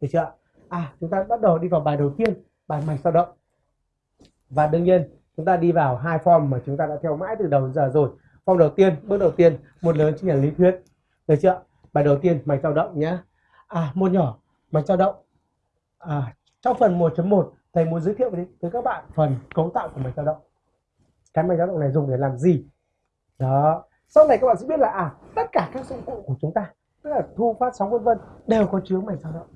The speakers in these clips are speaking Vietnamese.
được chưa à chúng ta bắt đầu đi vào bài đầu tiên bài mạch dao động. Và đương nhiên chúng ta đi vào hai form mà chúng ta đã theo mãi từ đầu đến giờ rồi. Form đầu tiên bước đầu tiên một lớn chính là lý thuyết. Được chưa bài đầu tiên mạch dao động nhé. À một nhỏ mạch dao động. À, trong phần 1.1 thầy muốn giới thiệu với, với các bạn phần cấu tạo của mạch dao động. Cái mạch dao động này dùng để làm gì? Đó. Sau này các bạn sẽ biết là à tất cả các dụng cụ của chúng ta tức là thu phát sóng vân vân đều có chứa mạch dao động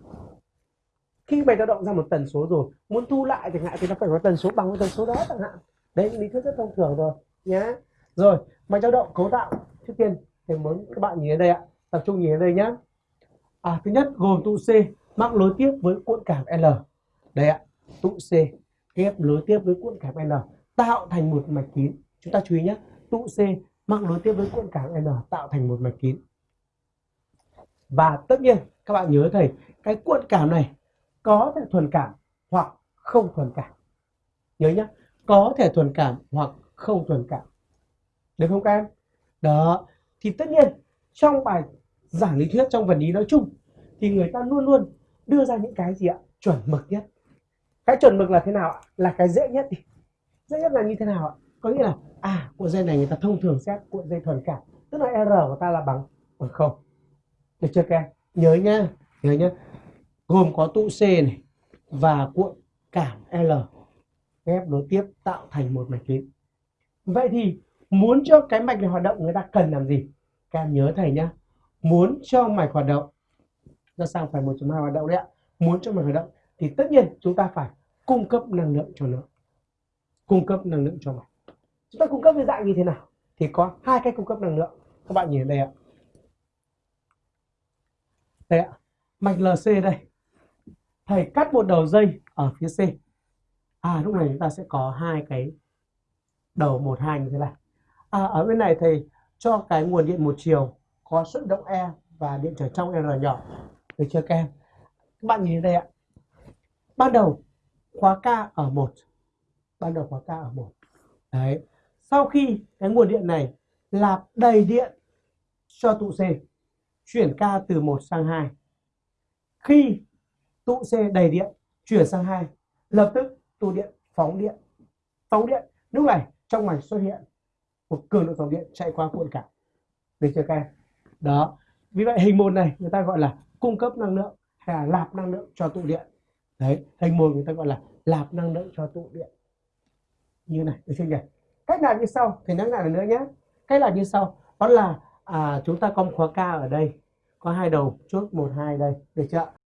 khi mày dao động ra một tần số rồi muốn thu lại chẳng hạn thì nó phải có tần số bằng với tần số đó chẳng hạn. Đấy lý thuyết rất thông thường rồi nhé rồi mày dao động cấu tạo. Trước tiên thì muốn các bạn nhìn đến đây ạ tập trung nhìn đến đây nhé à, thứ nhất gồm tụ C mắc nối tiếp với cuộn cảm L. Đây ạ tụ C ghép nối tiếp với cuộn cảm l tạo thành một mạch kín. Chúng ta chú ý nhé tụ C mắc nối tiếp với cuộn cảm l tạo thành một mạch kín. Và tất nhiên các bạn nhớ thầy cái cuộn cảm này có thể thuần cảm hoặc không thuần cảm. Nhớ nhá, có thể thuần cảm hoặc không thuần cảm. Được không các em? Đó, thì tất nhiên trong bài giảng lý thuyết, trong vật lý nói chung, thì người ta luôn luôn đưa ra những cái gì ạ? Chuẩn mực nhất. Cái chuẩn mực là thế nào ạ? Là cái dễ nhất đi. Dễ nhất là như thế nào ạ? Có nghĩa là à cuộn dây này người ta thông thường xét cuộn dây thuần cảm, tức là r của ta là bằng bằng không. Được chưa các em? Nhớ nhá nhớ nhá gồm có tụ c này và cuộn cảm l. Ghép nối tiếp tạo thành một mạch kín vậy thì muốn cho cái mạch này hoạt động, người ta cần làm gì? Các em nhớ thầy nhá. Muốn cho mạch hoạt động, ra sang một 1.2 hoạt động đấy ạ? Muốn cho mạch hoạt động thì tất nhiên chúng ta phải cung cấp năng lượng cho nó. Cung cấp năng lượng cho mạch. Chúng ta cung cấp với dạng như thế nào? Thì có hai cách cung cấp năng lượng. Các bạn nhìn đây ạ. Đây ạ. Mạch LC đây thầy cắt một đầu dây ở phía C. À lúc này chúng ta sẽ có hai cái đầu một hai như thế này. À, ở bên này thầy cho cái nguồn điện một chiều có xuất động E và điện trở trong R nhỏ. Được chưa các em? Các bạn nhìn đây ạ. Ban đầu khóa K ở một. Ban đầu khóa K ở một. Đấy. Sau khi cái nguồn điện này lạp đầy điện cho tụ C chuyển K từ 1 sang 2 khi tụ C đầy điện chuyển sang hai. Lập tức tụ điện phóng điện. Phóng điện lúc này trong mạch xuất hiện một cường độ dòng điện chạy qua cuộn cảm được chưa các em? Đó. Vì vậy hình môn này người ta gọi là cung cấp năng lượng hay là lạp năng lượng cho tụ điện. Đấy hình môn người ta gọi là lạp năng lượng cho tụ điện. Như này được chưa nhỉ? Cách làm như sau thì nhắc lại nữa nhé. Cách làm như sau đó là à, chúng ta có một khóa K ở đây. Có hai đầu chốt một hai đây. Được chưa